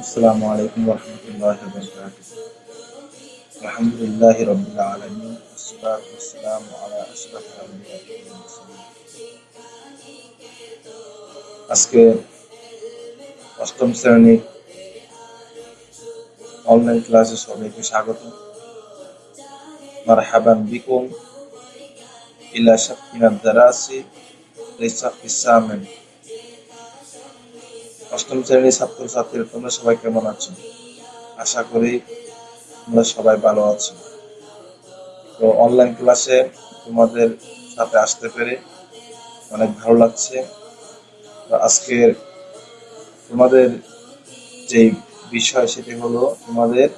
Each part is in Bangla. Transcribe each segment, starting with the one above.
السلام عليكم ورحمة الله وبركاته الحمد لله رب العالمين والصلاة والسلام على أشرف الأنبياء والمرسلين আজকে অষ্টম শ্রেণীর অনলাইন ক্লাসে সবাইকে স্বাগত মারহাবান বিকুম ইলা শাকিনা দারাসি লিসাফি সামিন অষ্টম শ্রেণির ছাত্র ছাত্রীরা তোমরা সবাই কেমন আছো? আশা করি তোমরা সবাই ভালো আছো। তো অনলাইন ক্লাসে তোমাদের সাথে আসতে পেরে অনেক ভালো লাগছে। আজকের তোমাদের যে বিষয় সেটি হলো তোমাদের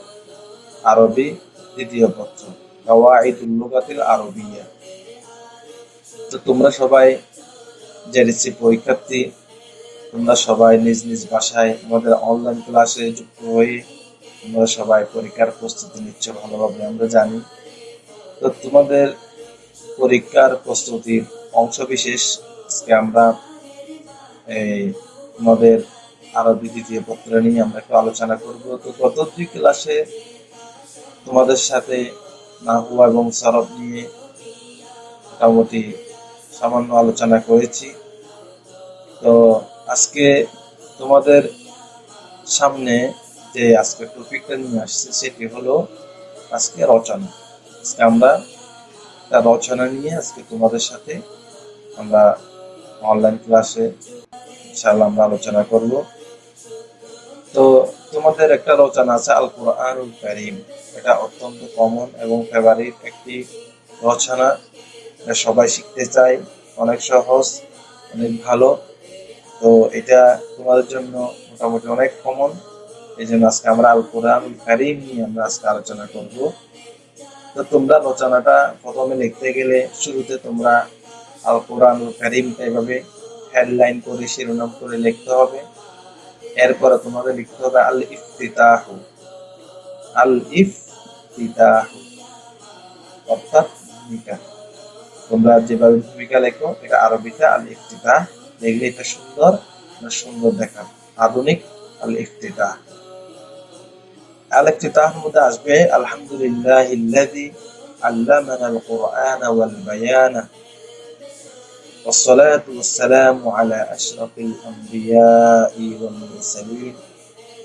আরবি দ্বিতীয় পত্র। কাওয়াইদুল লুগাতিল আরবিয়া। তো তোমরা সবাই জেডিসি পরীক্ষার্থী, তোমরা সবাই নিজ নিজ ভাষায় আমাদের অনলাইন ক্লাসে যুক্ত হয়ে তোমরা সবাই পরীক্ষার প্রস্তুতি নিচ্ছ ভালোভাবে, আমরা জানি। তো তোমাদের পরীক্ষার প্রস্তুতির অংশ বিশেষ আজকে আমরা, এই, তোমাদের আরবি দ্বিতীয় পত্র নিয়ে আমরা একটু আলোচনা করব। তো গত দুই ক্লাসে তোমাদের সাথে নাহু এবং সরব নিয়ে মোটামুটি সামান্য আলোচনা করেছি। তো আজকে তোমাদের সামনে যে আজকে টপিকটা নিয়ে আসছে সেটি হলো আজকে রচনা। আজকে আমরা তার রচনা নিয়ে আজকে তোমাদের সাথে আমরা অনলাইন ক্লাসে ইনশাআল্লাহ আমরা আলোচনা করব। তো তোমাদের একটা রচনা আছে আল কোরআনুল এটা অত্যন্ত কমন এবং ফেভারিট একটি রচনা। এটা সবাই শিখতে চায়, অনেক সহজ, অনেক ভালো। তো এটা তোমাদের জন্য মোটামুটি অনেক কমন এই জন্য আজকে আমরা আল কোরআন কারিম নিয়ে আমরা আজকে আলোচনা করব। তো তোমরা রচনাটা প্রথমে লিখতে গেলে শুরুতে তোমরা আল কোরআন কারিমটা এভাবে হেডলাইন করে, শিরোনাম করে লিখতে হবে। এরপরে তোমাদের লিখতে হবে আল ইফতিতাহ। আল ইফতিতাহ। অর্থাৎ ভূমিকা তোমরা যেভাবে ভূমিকা লেখো এটা আরবিতে আল ইফতিতাহ দেখলে এটা সুন্দর না সুন্দর দেখা আধুনিক আল ইফতিতাহ আল ইফতিতাহের মধ্যে আসবে আলহামদুলিল্লাহ ইল্লাযী علمنا القرآن والبيان والصلاة والسلام على أشرف الأنبياء والمرسلين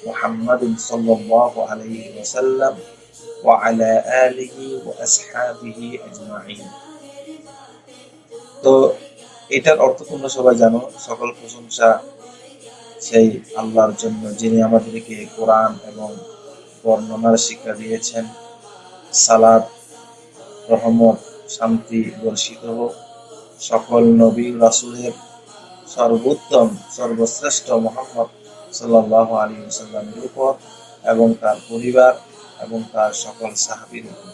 محمد صلى الله عليه وسلم وعلى آله وأصحابه أجمعين তো এটার অর্থ তোমরা সবাই জানো, সকল প্রশংসা সেই আল্লাহর জন্য যিনি আমাদেরকে কোরআন এবং বর্ণনার শিক্ষা দিয়েছেন। সালাদ রহমত, শান্তি, বর্ষিত হোক। সকল নবী রাসুলের সর্বোত্তম, সর্বশ্রেষ্ঠ মোহাম্মদ সাল্লাহ আলী সাল্লামের উপর এবং তার পরিবার এবং তার সকল সাহাবির উপর।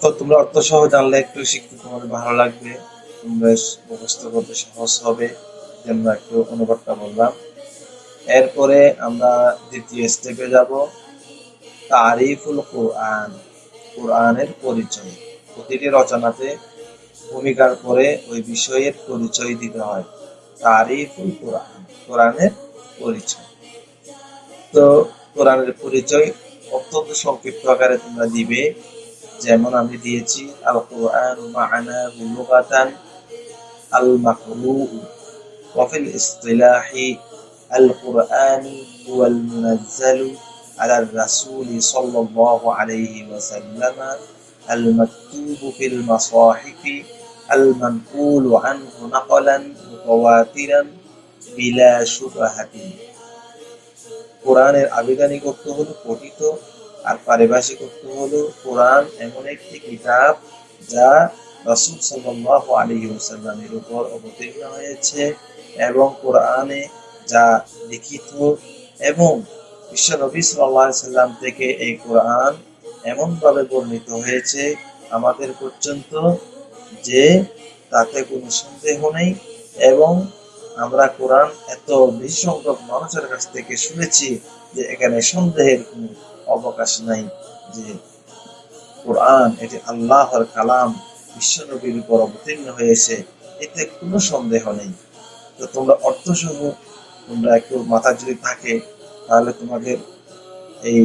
তো তোমরা অর্থ সহ জানলে একটু শিখতে তোমাদের ভালো লাগবে। তোমরা মুখস্থ করতে সহজ হবে জন্য একটু অনুবাদটা বললাম। এরপরে আমরা দ্বিতীয় স্টেপে যাব। তারিফুল কোরআন, কোরআনের পরিচয়। প্রতিটি রচনাতে ভূমিকার পরে ওই বিষয়ের পরিচয় দিতে হয়। তারিফুল কোরআন, কোরআনের পরিচয়। তো কোরআনের পরিচয় অত্যন্ত সংক্ষিপ্ত আকারে তোমরা দিবে। যেমন আমি দিয়েছি আল কোরআন মা'না লুগাতান আল মাকরু وفي الاصطلاح القرآن هو المنزل على الرسول صلى الله عليه وسلم المكتوب في المصاحف المنقول عنه نقلا متواترا بلا شبهة কোরআনের আবেদনিক অর্থ হলো পঠিত আর পারিভাষিক অর্থ হলো কোরআন এমন একটি কিতাব যা রাসূল সাল্লাল্লাহু আলাইহি ওয়াসাল্লামের উপর অবতীর্ণ হয়েছে এবং কোরআনে যা লিখিত এবং বিশ্ব নবী আলাইহি সাল্লাম থেকে এই কোরআন এমনভাবে বর্ণিত হয়েছে আমাদের পর্যন্ত যে তাতে কোনো সন্দেহ নেই এবং আমরা কোরআন এত বেশি সংখ্যক মানুষের কাছ থেকে শুনেছি যে এখানে সন্দেহের কোনো অবকাশ নাই যে কোরআন, এটি আল্লাহর কালাম, বিশ্বনবীর উপর অবতীর্ণ হয়েছে, এতে কোনো সন্দেহ নেই। তো তোমরা অর্থ সহ তোমরা একটু মাথা যদি থাকে, তাহলে তোমাদের এই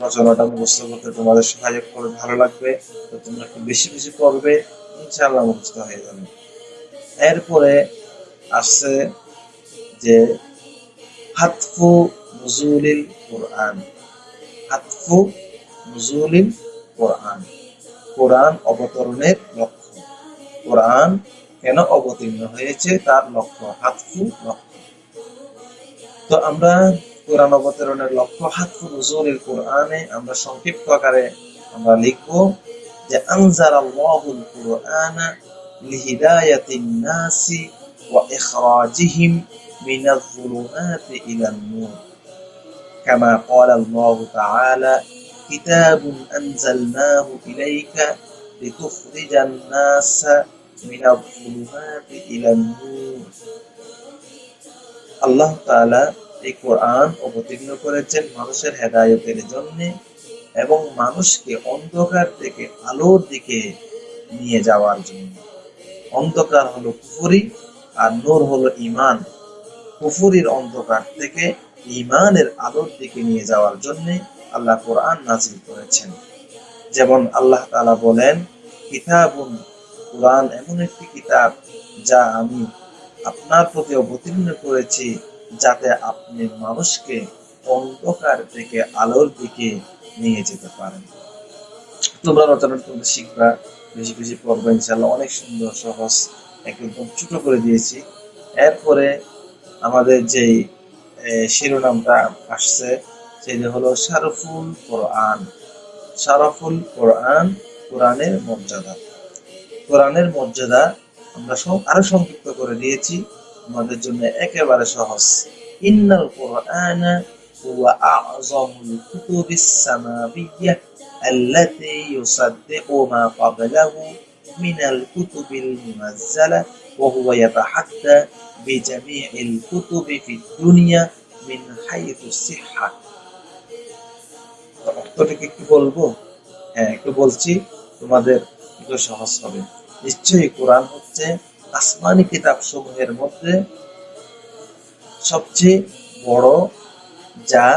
রচনাটা মুখস্থ করতে তোমাদের সহায়ক করে ভালো লাগবে। তো তোমরা একটু বেশি বেশি পড়বে, ইনশাআল্লাহ মুখস্থ হয়ে যাবে। এরপরে আসছে যে, হাতফু নজুলিল কোরআন। নজুলিল কোরআন। কোরআন অবতরণের লক্ষ্য। কোরআন কেন অবতীর্ণ হয়েছে তার লক্ষ্য? হাতফু লক্ষ্য। তো আমরা কোরআন অবতরণের লক্ষ্য হাতফু কোরআনে আমরা সংক্ষিপ্ত আকারে আমরা লিখব যে আনজার আল্লাহুল লিহিদায়াতিন নাসি ওয়া ইখরাজিহিম মিনাল যুলুমাতি ইলান নূর। كما قال الله تعالى كتاب أنزلناه إليك لتخرج الناس من الظلمات إلى النور আল্লাহ তাআলা এই কোরআন অবতীর্ণ করেছেন মানুষের হেদায়েতের জন্য এবং মানুষকে অন্ধকার থেকে আলোর দিকে নিয়ে যাওয়ার জন্য অন্ধকার হলো কুফরি আর নূর হলো ঈমান কুফরির অন্ধকার থেকে ইমানের আলোর দিকে নিয়ে যাওয়ার জন্য আল্লাহ কোরআন নাজিল করেছেন। যেমন আল্লাহ তাআলা বলেন, কিতাবুন, কোরআন এমন একটি কিতাব যা আমি আপনার প্রতি অবতীর্ণ করেছি যাতে আপনি মানুষকে অন্ধকার থেকে আলোর দিকে নিয়ে যেতে পারেন। তোমরা রচনা তোমরা শিখবা, বেশি বেশি পড়বে ইনশাল্লাহ অনেক সুন্দর, সহজ, একদম ছোট করে দিয়েছি। এরপরে আমাদের যেই শিরোনামটা আসছে সেটা হলো শারফুল কোরআন। শারফুল কোরআন, কোরআনের মর্যাদা। কোরআনের মর্যাদা আমরা আরও সংক্ষিপ্ত করে দিয়েছি। আমাদের জন্য একেবারে সহজ। ইন্নাল কোরআন হুয়া আযমুল কুতুবিস আল্লাতী মা ক্বাবলাহু من الكتب المنزلة وهو يتحدى بجميع الكتب في الدنيا من حيث الصحة অর্থটাকে একটু বলবো হ্যাঁ একটু বলছি তোমাদের একটু সহজ হবে নিশ্চয়ই কোরআন হচ্ছে আসমানি কিতাব সমূহের মধ্যে সবচেয়ে বড় যা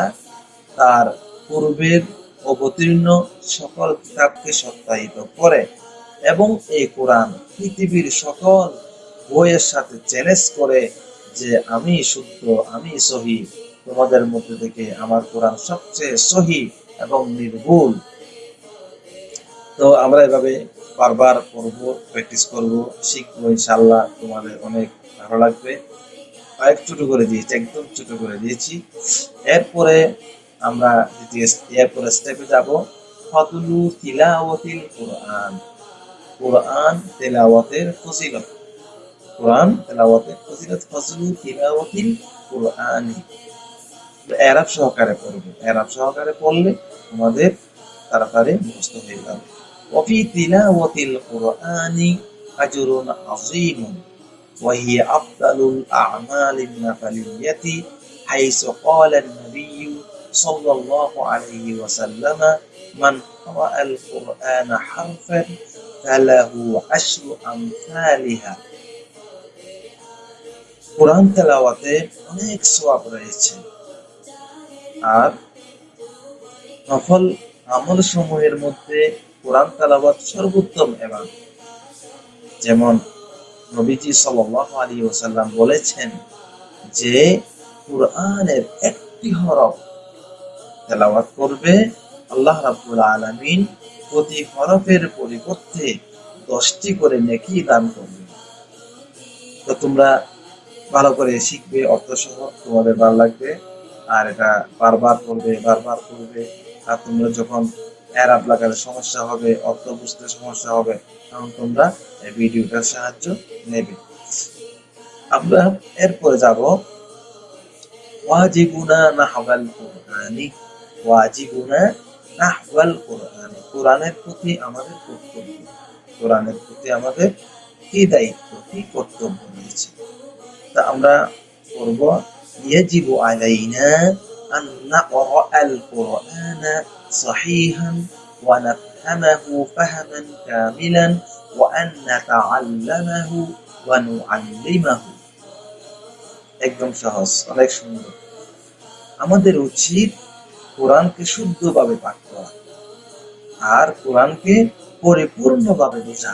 তার পূর্বের অবতীর্ণ সকল কিতাবকে সত্যায়িত করে এবং এই কোরআন পৃথিবীর সকল বইয়ের সাথে চ্যালেঞ্জ করে যে আমি শুদ্ধ আমি সহি, তোমাদের মধ্যে থেকে আমার কোরআন সবচেয়ে সহি এবং নির্ভুল। তো আমরা এভাবে বারবার পড়ব, প্র্যাকটিস করব, শিখব ইনশাল্লাহ তোমাদের অনেক ভালো লাগবে। কয়েক ছোট করে দিয়েছি, একদম ছোট করে দিয়েছি। এরপরে আমরা এরপরে স্টেপে যাব। ফতুলু তিলাওয়াতিল কোরআন। কোরআন তেলাওয়াতের ফজিলত কোরআন তেলাওয়াতের ফজিলত ফজলু তিলাওয়াতিল কোরআনি এরাব সহকারে পড়বে এরাব সহকারে পড়লে আমাদের তাড়াতাড়ি মুখস্থ হয়ে যাবে وفي تلاوة القرآن أجر عظيم وهي أفضل الأعمال النفلية حيث قال النبي صلى الله عليه وسلم من قرأ القرآن حرفا ফালাহু আশরু আমসালিহা কোরআন তেলাওয়াতে অনেক সোয়াব রয়েছে। আর নফল আমল সময়ের মধ্যে কোরআন তেলাওয়াত সর্বোত্তম এবং যেমন নবীজি সাল্লাহ আলী ওসাল্লাম বলেছেন যে, কোরআনের একটি হরফ তেলাওয়াত করবে আল্লাহ রাব্বুল আলামিন প্রতি হরফের পরিবর্তে দশটি করে নেকি দান করবে তো তোমরা ভালো করে শিখবে, অর্থ সহ তোমাদের ভালো লাগবে। আর এটা বারবার করবে বারবার করবে। আর তোমরা যখন এরাব লাগাতে সমস্যা হবে, অর্থ বুঝতে সমস্যা হবে, তখন তোমরা এই ভিডিওটার সাহায্য নেবে। আমরা এরপরে যাব। ওয়াজিবুনা নাহওয়াল কোরআনি। ওয়াজিবুনা নাহওয়াল কোরআনি কোরআনের প্রতি আমাদের কর্তব্য কোরআনের প্রতি আমাদের কি দায়িত্ব কি কর্তব্য রয়েছে তা আমরা করব يجب علينا أن نقرأ القرآن صحيحا نفهمه فهما كاملا وأن نتعلمه ونعلمه একদম সহজ অনেক সুন্দর আমাদের উচিত কোরআনকে শুদ্ধভাবে পাঠ করা। আর কোরআনকে পরিপূর্ণভাবে বোঝা।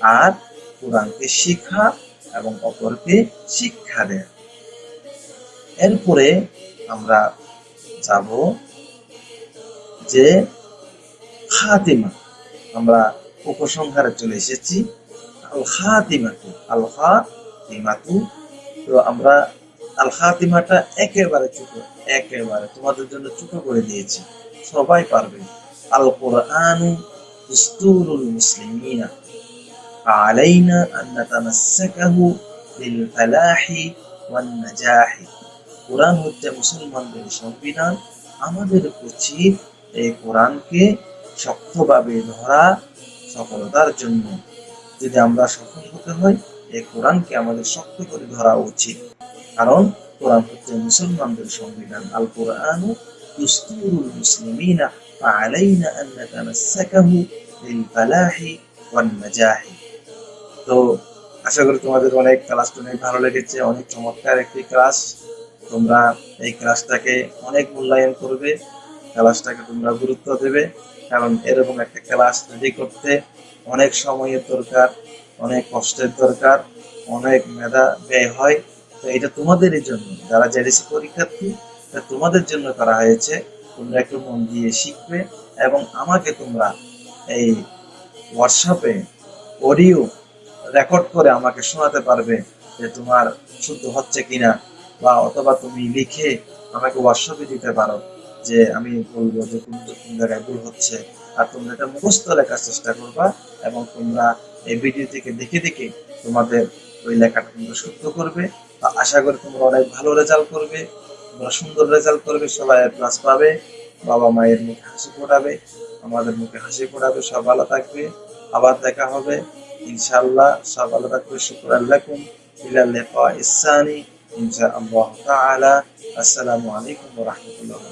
আর কোরআনকে শিখা এবং অপরকে শিক্ষা দেয়া। এরপরে আমরা যাব যে খাতিমা। আমরা উপসংহারে চলে এসেছি। আল খাতিমাতু আল খাতিমাতু তো আমরা আলহাতিমাটা একেবারে ছোট একেবারে তোমাদের জন্য ছোট করে দিয়েছে। সবাই পারবে। আল কোরআন দুস্তুরুল মুসলিমিনা। আলাইনা আন নাতামাসসাকাহু বিল ফালাহি ওয়ান কোরআন হচ্ছে মুসলমানদের সংবিধান। আমাদের উচিত এই কোরআনকে শক্তভাবে ধরা সফলতার জন্য। যদি আমরা সফল হতে হয়, এই কোরআনকে আমাদের শক্ত করে ধরা উচিত। কারণ কোরআন হচ্ছে মুসলমানদের সংবিধান আল কোরআন দুস্তুরুল মুসলিমিনা فعلينا أن نتمسكه للفلاح والنجاح তো আশা করি তোমাদের অনেক ক্লাসটা অনেক ভালো লেগেছে অনেক চমৎকার একটি ক্লাস তোমরা এই ক্লাসটাকে অনেক মূল্যায়ন করবে ক্লাসটাকে তোমরা গুরুত্ব দেবে কারণ এরকম একটা ক্লাস রেডি করতে অনেক সময়ের দরকার অনেক কষ্টের দরকার অনেক মেধা ব্যয় হয় তো এটা তোমাদেরই জন্য। যারা জেডিসি পরীক্ষার্থী এটা তোমাদের জন্য করা হয়েছে। তোমরা একটু মন দিয়ে শিখবে এবং আমাকে তোমরা এই হোয়াটসঅ্যাপে অডিও রেকর্ড করে আমাকে শোনাতে পারবে যে তোমার শুদ্ধ হচ্ছে কিনা বা অথবা তুমি লিখে আমাকে হোয়াটসঅ্যাপে দিতে পারো যে আমি বলব যে কোন কোন জায়গায় ভুল হচ্ছে আর তোমরা এটা মুখস্থ লেখার চেষ্টা করবা এবং তোমরা এই ভিডিও থেকে দেখে দেখে তোমাদের ওই লেখাটা তোমরা শুদ্ধ করবে। আশা করি তোমরা অনেক ভালো রেজাল্ট করবে, তোমরা সুন্দর রেজাল্ট করবে, সবাই প্লাস পাবে, বাবা মায়ের মুখে হাসি ফোটাবে, আমাদের মুখে হাসি ফোটাবে, সব ভালো থাকবে, আবার দেখা হবে, ইনশাআল্লাহ, সব ভালো থাকবে, শুক্র লাকুম ইলা লিকা ইসানি ইনশাআল্লাহ তাআলা, আসসালামু আলাইকুম ওয়া রাহমাতুল্লাহি